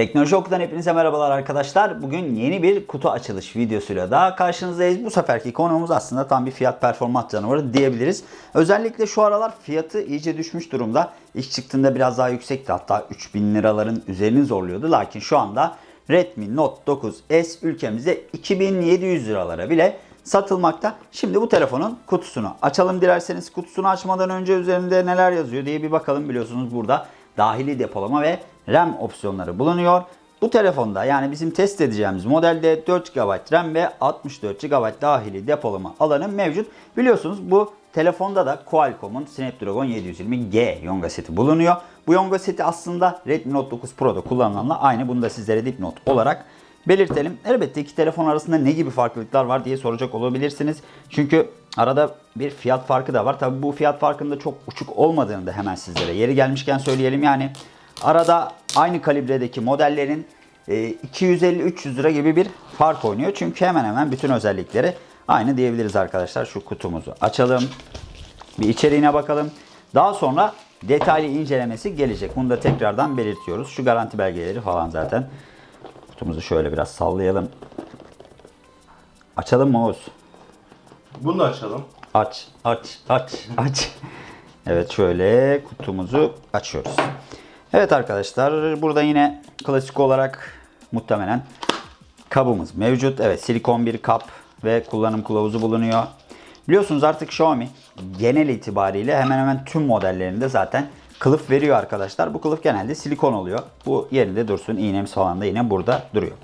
Teknoloji Oku'dan hepinize merhabalar arkadaşlar. Bugün yeni bir kutu açılış videosuyla daha karşınızdayız. Bu seferki konuğumuz aslında tam bir fiyat performans canavarı diyebiliriz. Özellikle şu aralar fiyatı iyice düşmüş durumda. İlk çıktığında biraz daha yüksekti. Hatta 3000 liraların üzerini zorluyordu. Lakin şu anda Redmi Note 9S ülkemizde 2700 liralara bile satılmakta. Şimdi bu telefonun kutusunu açalım dilerseniz. Kutusunu açmadan önce üzerinde neler yazıyor diye bir bakalım. Biliyorsunuz burada dahili depolama ve RAM opsiyonları bulunuyor. Bu telefonda yani bizim test edeceğimiz modelde 4 GB RAM ve 64 GB dahili depolama alanı mevcut. Biliyorsunuz bu telefonda da Qualcomm'un Snapdragon 720G Yonga seti bulunuyor. Bu Yonga seti aslında Redmi Note 9 Pro'da kullanılanla aynı. Bunu da sizlere dipnot olarak belirtelim. Elbette iki telefon arasında ne gibi farklılıklar var diye soracak olabilirsiniz. Çünkü arada bir fiyat farkı da var. Tabi bu fiyat farkında çok uçuk olmadığını da hemen sizlere yeri gelmişken söyleyelim. Yani arada aynı kalibredeki modellerin 250-300 lira gibi bir fark oynuyor. Çünkü hemen hemen bütün özellikleri aynı diyebiliriz arkadaşlar. Şu kutumuzu açalım. Bir içeriğine bakalım. Daha sonra detaylı incelemesi gelecek. Bunu da tekrardan belirtiyoruz. Şu garanti belgeleri falan zaten. Kutumuzu şöyle biraz sallayalım. Açalım mı Oğuz? Bunu da açalım. Aç, aç, aç, aç. Evet şöyle kutumuzu açıyoruz. Evet arkadaşlar burada yine klasik olarak muhtemelen kabımız mevcut. Evet silikon bir kap ve kullanım kılavuzu bulunuyor. Biliyorsunuz artık Xiaomi genel itibariyle hemen hemen tüm modellerinde zaten kılıf veriyor arkadaşlar. Bu kılıf genelde silikon oluyor. Bu yerinde dursun. İğnemiz falan da yine burada duruyor.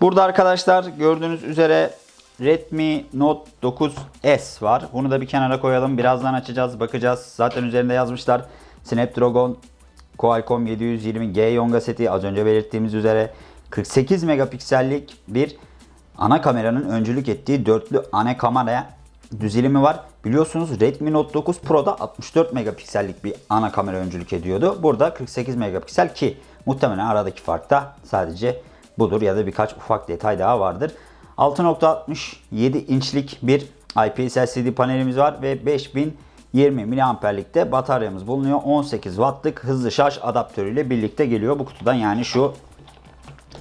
Burada arkadaşlar gördüğünüz üzere Redmi Note 9S var. Bunu da bir kenara koyalım. Birazdan açacağız, bakacağız. Zaten üzerinde yazmışlar. Snapdragon Qualcomm 720G Yonga seti az önce belirttiğimiz üzere 48 megapiksellik bir ana kameranın öncülük ettiği dörtlü ana kamera düzilimi var. Biliyorsunuz Redmi Note 9 Pro'da 64 megapiksellik bir ana kamera öncülük ediyordu. Burada 48 megapiksel ki muhtemelen aradaki fark da sadece budur ya da birkaç ufak detay daha vardır. 6.67 inçlik bir IPS LCD panelimiz var ve 5020 miliamperlikte bataryamız bulunuyor. 18 wattlık hızlı şarj adaptörüyle birlikte geliyor bu kutudan. Yani şu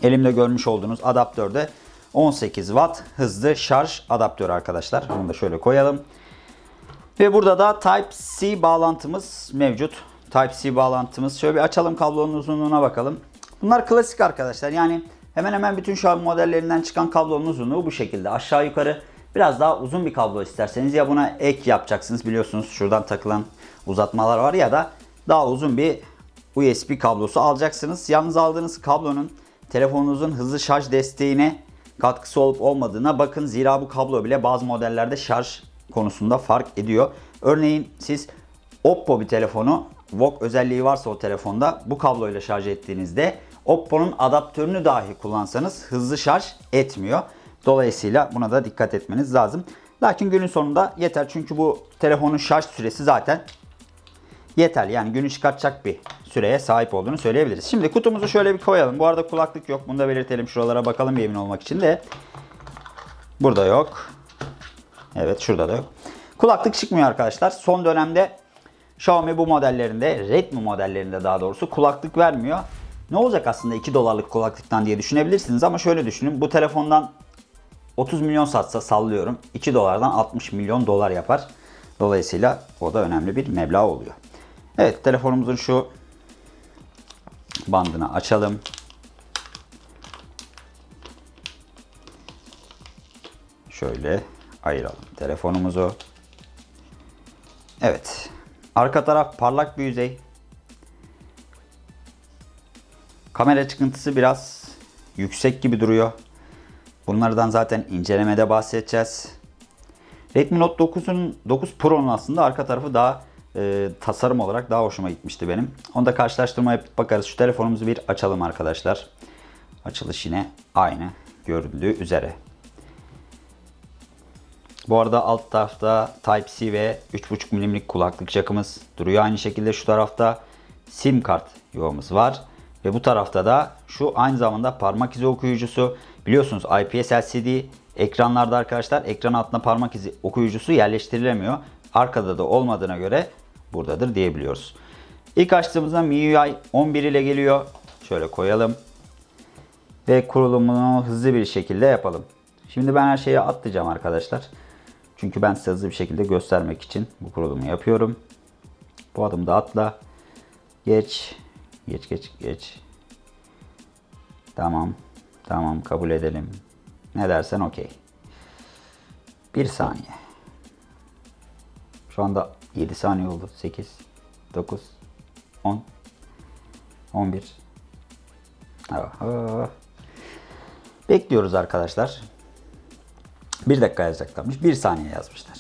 elimde görmüş olduğunuz adaptörde 18 watt hızlı şarj adaptörü arkadaşlar. Bunu da şöyle koyalım. Ve burada da Type-C bağlantımız mevcut. Type-C bağlantımız. Şöyle bir açalım kablonun uzunluğuna bakalım. Bunlar klasik arkadaşlar. Yani hemen hemen bütün an modellerinden çıkan kablonun uzunluğu bu şekilde. Aşağı yukarı biraz daha uzun bir kablo isterseniz ya buna ek yapacaksınız. Biliyorsunuz şuradan takılan uzatmalar var ya da daha uzun bir USB kablosu alacaksınız. Yalnız aldığınız kablonun telefonunuzun hızlı şarj desteğine katkısı olup olmadığına bakın. Zira bu kablo bile bazı modellerde şarj konusunda fark ediyor. Örneğin siz Oppo bir telefonu VOOC özelliği varsa o telefonda bu kabloyla şarj ettiğinizde Oppo'nun adaptörünü dahi kullansanız hızlı şarj etmiyor. Dolayısıyla buna da dikkat etmeniz lazım. Lakin günün sonunda yeter çünkü bu telefonun şarj süresi zaten yeterli. Yani günü çıkartacak bir süreye sahip olduğunu söyleyebiliriz. Şimdi kutumuzu şöyle bir koyalım. Bu arada kulaklık yok. Bunu da belirtelim. Şuralara bakalım bir olmak için de. Burada yok. Evet şurada da yok. Kulaklık çıkmıyor arkadaşlar. Son dönemde Xiaomi bu modellerinde, Redmi modellerinde daha doğrusu kulaklık vermiyor. Ne olacak aslında 2 dolarlık kulaklıktan diye düşünebilirsiniz ama şöyle düşünün. Bu telefondan 30 milyon satsa sallıyorum. 2 dolardan 60 milyon dolar yapar. Dolayısıyla o da önemli bir meblağ oluyor. Evet telefonumuzun şu bandını açalım. Şöyle ayıralım telefonumuzu. Evet. Arka taraf parlak bir yüzey. Kamera çıkıntısı biraz yüksek gibi duruyor. Bunlardan zaten incelemede bahsedeceğiz. Redmi Note 9'un 9 Pro'nun aslında arka tarafı daha e, tasarım olarak daha hoşuma gitmişti benim. Onu da karşılaştırma yapıp bakarız. Şu telefonumuzu bir açalım arkadaşlar. Açılış yine aynı görüldüğü üzere. Bu arada alt tarafta Type-C ve 3.5 mm'lik kulaklık jackımız duruyor. Aynı şekilde şu tarafta SIM kart yuvamız var. Ve bu tarafta da şu aynı zamanda parmak izi okuyucusu. Biliyorsunuz IPS LCD ekranlarda arkadaşlar ekran altına parmak izi okuyucusu yerleştirilemiyor. Arkada da olmadığına göre buradadır diyebiliyoruz. İlk açtığımızda MIUI 11 ile geliyor. Şöyle koyalım. Ve kurulumunu hızlı bir şekilde yapalım. Şimdi ben her şeyi atlayacağım arkadaşlar. Çünkü ben size hızlı bir şekilde göstermek için bu kurulumu yapıyorum. Bu adımda atla. Geç. Geç geç geç. Tamam. Tamam kabul edelim. Ne dersen okey. Bir saniye. Şu anda 7 saniye oldu. 8, 9, 10, 11. Aha. Bekliyoruz arkadaşlar. Bir dakika yazacaklarmış. Bir saniye yazmışlar.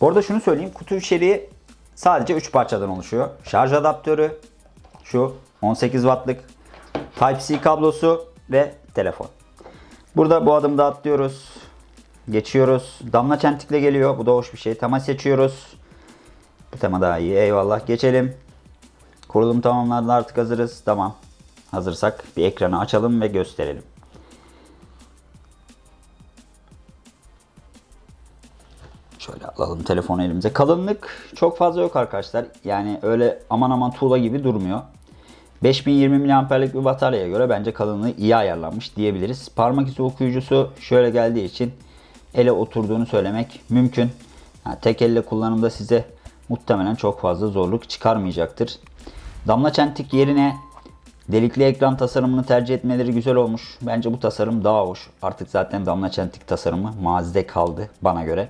Bu arada şunu söyleyeyim. Kutu içeriği sadece 3 parçadan oluşuyor. Şarj adaptörü, şu 18 wattlık Type-C kablosu ve telefon. Burada bu adımda atlıyoruz. Geçiyoruz. Damla çentikle geliyor. Bu da hoş bir şey. Tema seçiyoruz. Bu tema daha iyi. Eyvallah. Geçelim. Kurulum tamamlandı. Artık hazırız. Tamam. Hazırsak bir ekranı açalım ve gösterelim. Şöyle alalım telefonu elimize. Kalınlık çok fazla yok arkadaşlar. Yani öyle aman aman tuğla gibi durmuyor. 5020 mAh'lik bir bataryaya göre bence kalınlığı iyi ayarlanmış diyebiliriz. Parmak izi okuyucusu şöyle geldiği için ele oturduğunu söylemek mümkün. Yani tek elle kullanımda size muhtemelen çok fazla zorluk çıkarmayacaktır. Damla çentik yerine delikli ekran tasarımını tercih etmeleri güzel olmuş. Bence bu tasarım daha hoş. Artık zaten damla çentik tasarımı mazide kaldı bana göre.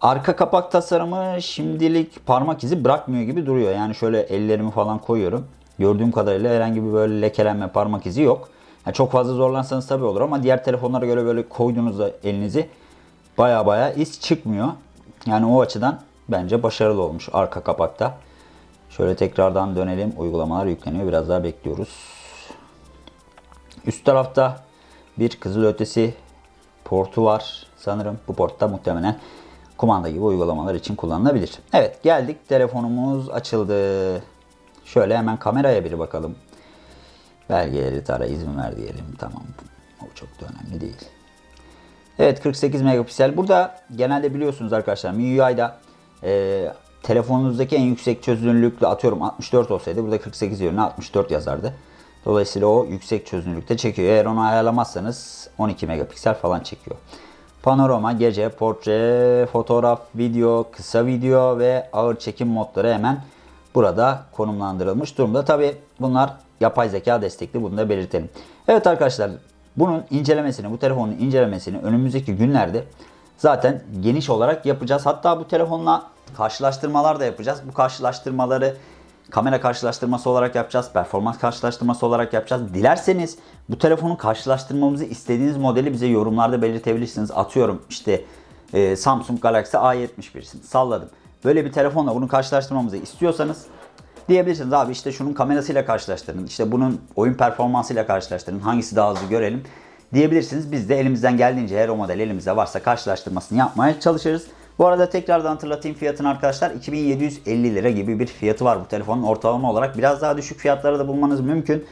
Arka kapak tasarımı şimdilik parmak izi bırakmıyor gibi duruyor. Yani şöyle ellerimi falan koyuyorum. Gördüğüm kadarıyla herhangi bir böyle lekelenme parmak izi yok. Yani çok fazla zorlansanız tabii olur ama diğer telefonlara göre böyle koyduğunuzda elinizi baya baya iz çıkmıyor. Yani o açıdan bence başarılı olmuş arka kapakta. Şöyle tekrardan dönelim. Uygulamalar yükleniyor. Biraz daha bekliyoruz. Üst tarafta bir kızılötesi portu var sanırım. Bu portta muhtemelen kumanda gibi uygulamalar için kullanılabilir. Evet geldik. Telefonumuz açıldı. Şöyle hemen kameraya bir bakalım. Belgeleri tara izin ver diyelim. Tamam. O çok da önemli değil. Evet 48 megapiksel. Burada genelde biliyorsunuz arkadaşlar MIUI'da e, telefonunuzdaki en yüksek çözünürlükle atıyorum 64 olsaydı burada 48 yerine 64 yazardı. Dolayısıyla o yüksek çözünürlükte çekiyor. Eğer onu ayarlamazsanız 12 megapiksel falan çekiyor. Panorama, gece, portre, fotoğraf, video, kısa video ve ağır çekim modları hemen burada konumlandırılmış durumda. Tabi bunlar yapay zeka destekli bunu da belirtelim. Evet arkadaşlar bunun incelemesini, bu telefonun incelemesini önümüzdeki günlerde zaten geniş olarak yapacağız. Hatta bu telefonla karşılaştırmalar da yapacağız. Bu karşılaştırmaları kamera karşılaştırması olarak yapacağız. Performans karşılaştırması olarak yapacağız. Dilerseniz bu telefonu karşılaştırmamızı istediğiniz modeli bize yorumlarda belirtebilirsiniz. Atıyorum işte e, Samsung Galaxy A71'sin. Salladım. Böyle bir telefonla bunu karşılaştırmamızı istiyorsanız diyebilirsiniz abi işte şunun kamerasıyla karşılaştırın. işte bunun oyun performansıyla karşılaştırın. Hangisi daha hızlı görelim diyebilirsiniz. Biz de elimizden geldiğince eğer o model elimizde varsa karşılaştırmasını yapmaya çalışırız. Bu arada tekrardan hatırlatayım fiyatını arkadaşlar. 2750 lira gibi bir fiyatı var bu telefonun ortalama olarak. Biraz daha düşük fiyatlara da bulmanız mümkün.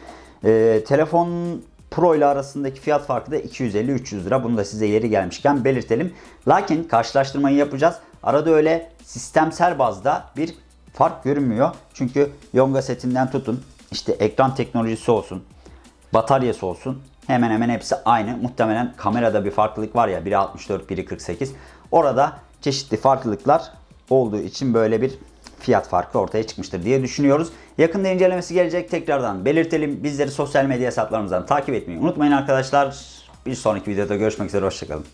Ee, telefon Pro ile arasındaki fiyat farkı da 250-300 lira. Bunu da size yeri gelmişken belirtelim. Lakin karşılaştırmayı yapacağız. Arada öyle sistemsel bazda bir fark görünmüyor. Çünkü Yonga setinden tutun işte ekran teknolojisi olsun, bataryası olsun hemen hemen hepsi aynı. Muhtemelen kamerada bir farklılık var ya biri 64 biri 48. Orada çeşitli farklılıklar olduğu için böyle bir fiyat farkı ortaya çıkmıştır diye düşünüyoruz. Yakında incelemesi gelecek tekrardan belirtelim. Bizleri sosyal medya hesaplarımızdan takip etmeyi unutmayın arkadaşlar. Bir sonraki videoda görüşmek üzere hoşçakalın.